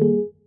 you